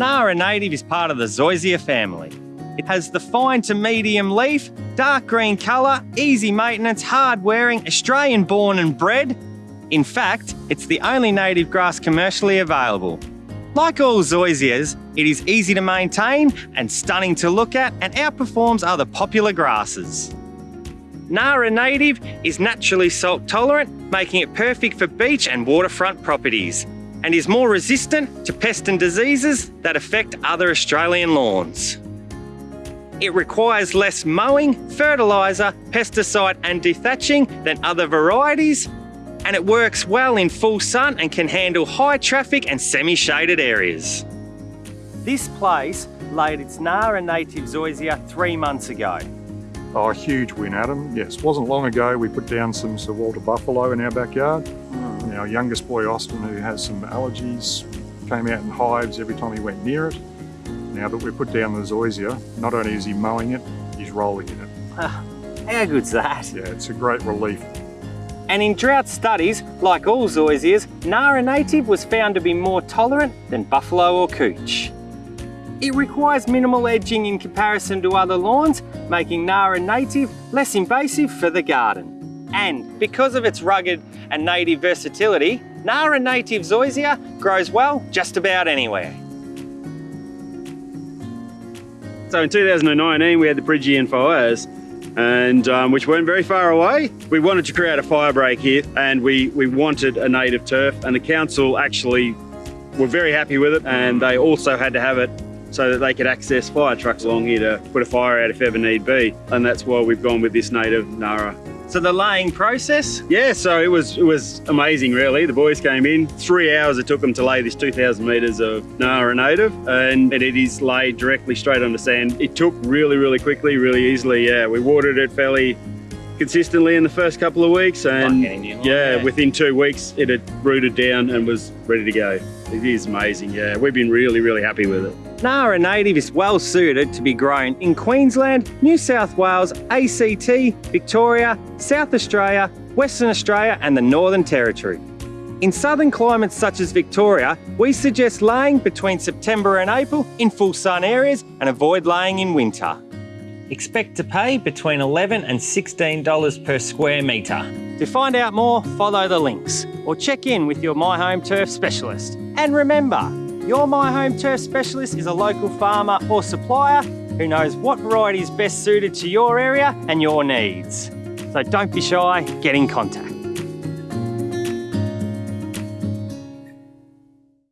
Nara native is part of the Zoysia family. It has the fine to medium leaf, dark green colour, easy maintenance, hard wearing, Australian born and bred. In fact, it's the only native grass commercially available. Like all zoysias, it is easy to maintain and stunning to look at and outperforms other popular grasses. Nara native is naturally salt tolerant, making it perfect for beach and waterfront properties, and is more resistant to pests and diseases that affect other Australian lawns. It requires less mowing, fertiliser, pesticide and dethatching than other varieties, and it works well in full sun and can handle high traffic and semi-shaded areas. This place laid its Nara native zoysia three months ago. Oh, a huge win, Adam. Yes, wasn't long ago we put down some Sir Walter buffalo in our backyard. Our youngest boy, Austin, who has some allergies, came out in hives every time he went near it. Now that we've put down the zoysia, not only is he mowing it, he's rolling in it. Ah, how good's that? Yeah, it's a great relief. And in drought studies, like all zoysias, Nara native was found to be more tolerant than buffalo or couch. It requires minimal edging in comparison to other lawns, making Nara native less invasive for the garden. And because of its rugged and native versatility, Nara native zoysia grows well just about anywhere. So in 2019 we had the Phrygian fires and um, which weren't very far away. We wanted to create a fire break here and we, we wanted a native turf and the council actually were very happy with it and they also had to have it so that they could access fire trucks along here to put a fire out if ever need be. And that's why we've gone with this native Nara. So the laying process? Yeah, so it was it was amazing really. The boys came in, three hours it took them to lay this 2,000 metres of Nara native and it is laid directly straight on the sand. It took really, really quickly, really easily, yeah. We watered it fairly consistently in the first couple of weeks and yeah, yeah, within two weeks it had rooted down and was ready to go. It is amazing, yeah. We've been really, really happy with it. Nara native is well suited to be grown in Queensland, New South Wales, ACT, Victoria, South Australia, Western Australia and the Northern Territory. In southern climates such as Victoria, we suggest laying between September and April in full sun areas and avoid laying in winter. Expect to pay between 11 and $16 per square metre. To find out more, follow the links or check in with your My Home Turf specialist. And remember, your My Home Turf specialist is a local farmer or supplier who knows what variety is best suited to your area and your needs. So don't be shy, get in contact.